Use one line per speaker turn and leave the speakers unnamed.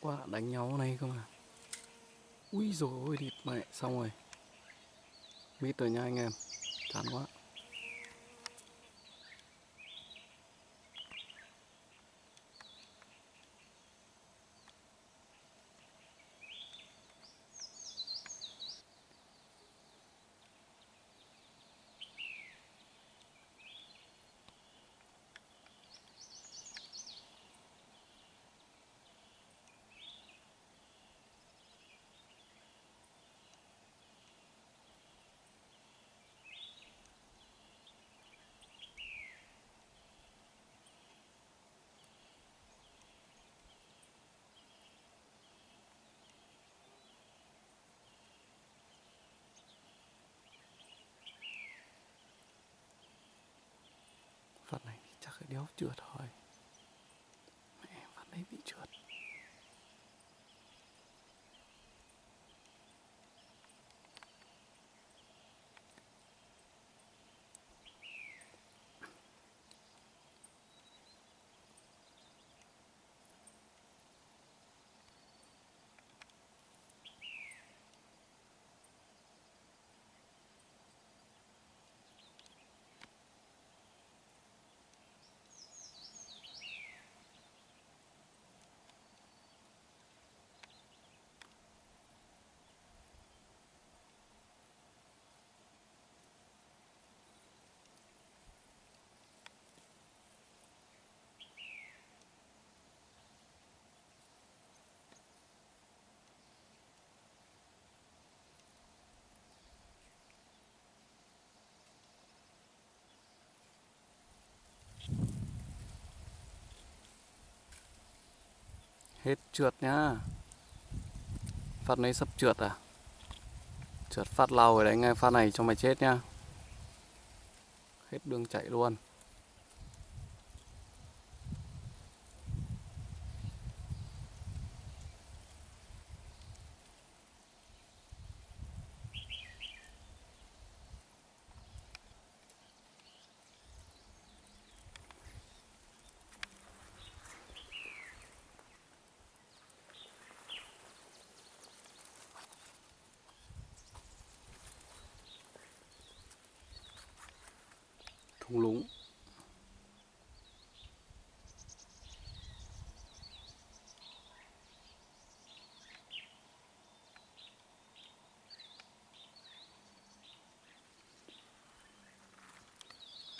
quá đánh nhau này không à? Ui rồi ôi địt mẹ, xong rồi. Mít rồi nha anh em. Chán quá Phát này thì chắc là đéo trượt thôi Mẹ vẫn lấy bị trượt Hết trượt nhá. Phát này sắp trượt à? Trượt phát lau rồi đấy nghe phát này cho mày chết nhá. Hết đường chạy luôn. 恐龙。